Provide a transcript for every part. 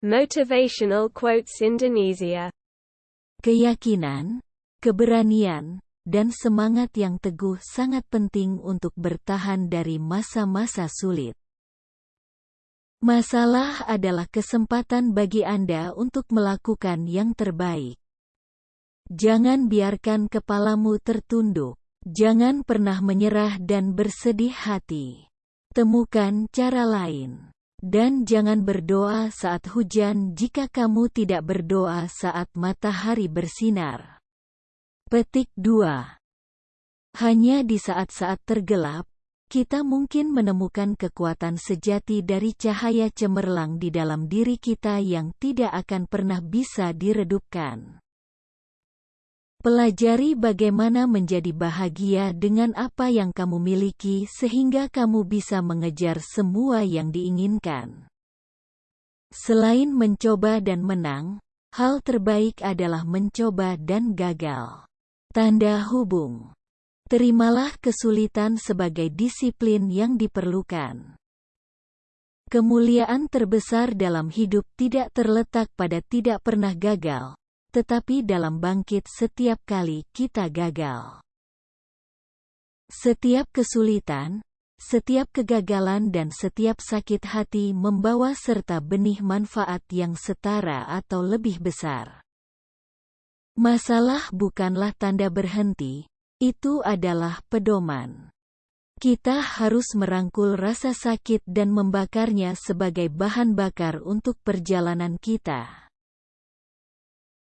Motivational quotes Indonesia. Keyakinan, keberanian, dan semangat yang teguh sangat penting untuk bertahan dari masa-masa sulit. Masalah adalah kesempatan bagi Anda untuk melakukan yang terbaik. Jangan biarkan kepalamu tertunduk. Jangan pernah menyerah dan bersedih hati. Temukan cara lain. Dan jangan berdoa saat hujan jika kamu tidak berdoa saat matahari bersinar. Petik 2. Hanya di saat-saat tergelap, kita mungkin menemukan kekuatan sejati dari cahaya cemerlang di dalam diri kita yang tidak akan pernah bisa diredupkan. Pelajari bagaimana menjadi bahagia dengan apa yang kamu miliki sehingga kamu bisa mengejar semua yang diinginkan. Selain mencoba dan menang, hal terbaik adalah mencoba dan gagal. Tanda hubung Terimalah kesulitan sebagai disiplin yang diperlukan. Kemuliaan terbesar dalam hidup tidak terletak pada tidak pernah gagal, tetapi dalam bangkit setiap kali kita gagal. Setiap kesulitan, setiap kegagalan dan setiap sakit hati membawa serta benih manfaat yang setara atau lebih besar. Masalah bukanlah tanda berhenti, itu adalah pedoman. Kita harus merangkul rasa sakit dan membakarnya sebagai bahan bakar untuk perjalanan kita.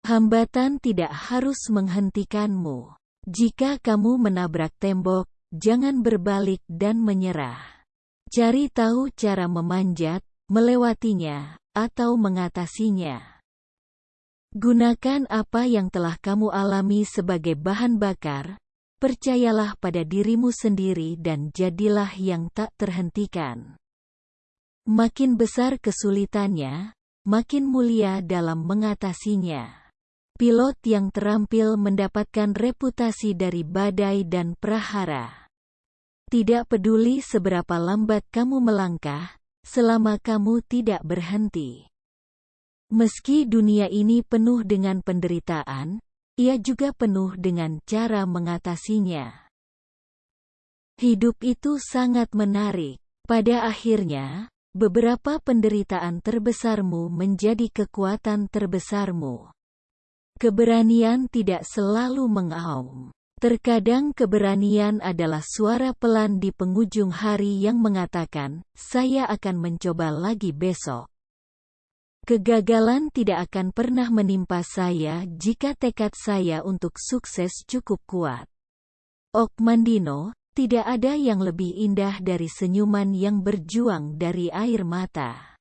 Hambatan tidak harus menghentikanmu. Jika kamu menabrak tembok, jangan berbalik dan menyerah. Cari tahu cara memanjat, melewatinya, atau mengatasinya. Gunakan apa yang telah kamu alami sebagai bahan bakar, Percayalah pada dirimu sendiri dan jadilah yang tak terhentikan. Makin besar kesulitannya, makin mulia dalam mengatasinya. Pilot yang terampil mendapatkan reputasi dari badai dan prahara. Tidak peduli seberapa lambat kamu melangkah, selama kamu tidak berhenti. Meski dunia ini penuh dengan penderitaan, ia juga penuh dengan cara mengatasinya. Hidup itu sangat menarik. Pada akhirnya, beberapa penderitaan terbesarmu menjadi kekuatan terbesarmu. Keberanian tidak selalu mengaum. Terkadang keberanian adalah suara pelan di penghujung hari yang mengatakan, "Saya akan mencoba lagi besok." Kegagalan tidak akan pernah menimpa saya jika tekad saya untuk sukses cukup kuat. Ok Mandino, tidak ada yang lebih indah dari senyuman yang berjuang dari air mata.